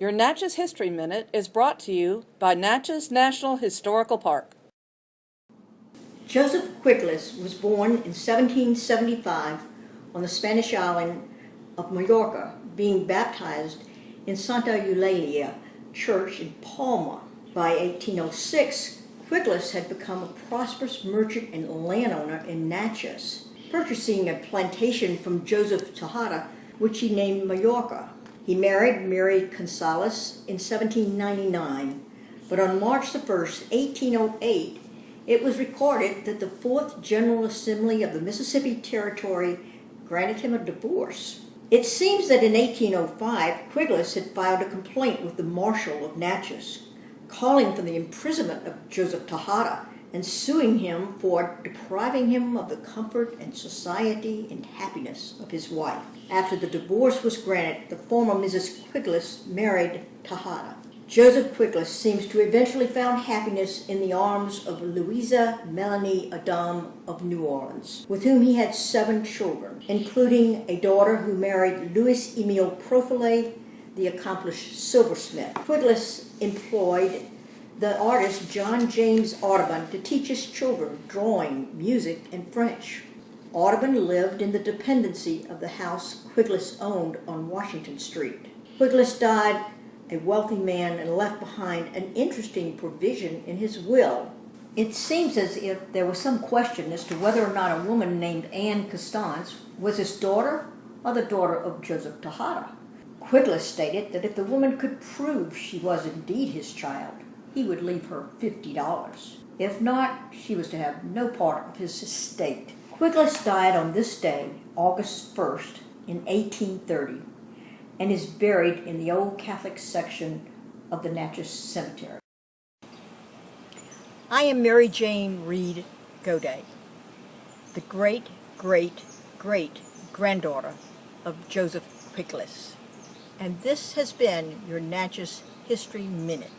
Your Natchez History Minute is brought to you by Natchez National Historical Park. Joseph Quegles was born in 1775 on the Spanish island of Mallorca, being baptized in Santa Eulalia Church in Palma. By 1806, Quegles had become a prosperous merchant and landowner in Natchez, purchasing a plantation from Joseph Tejada, which he named Mallorca. He married Mary Gonzalez in 1799, but on March the 1st, 1808, it was recorded that the Fourth General Assembly of the Mississippi Territory granted him a divorce. It seems that in 1805, Quegles had filed a complaint with the Marshal of Natchez, calling for the imprisonment of Joseph Tejada and suing him for depriving him of the comfort and society and happiness of his wife. After the divorce was granted, the former Mrs. Quegles married Tejada. Joseph Quegles seems to eventually found happiness in the arms of Louisa Melanie Adam of New Orleans, with whom he had seven children, including a daughter who married Louis Emile Profilet, the accomplished silversmith. Quegles employed the artist John James Audubon to teach his children drawing, music, and French. Audubon lived in the dependency of the house Quegles owned on Washington Street. Quegles died a wealthy man and left behind an interesting provision in his will. It seems as if there was some question as to whether or not a woman named Anne Constance was his daughter or the daughter of Joseph Tejada. Quegles stated that if the woman could prove she was indeed his child, he would leave her $50. If not, she was to have no part of his estate. Quegles died on this day, August 1st, in 1830, and is buried in the Old Catholic section of the Natchez Cemetery. I am Mary Jane Reed Goday, the great, great, great granddaughter of Joseph Quegles, and this has been your Natchez History Minute.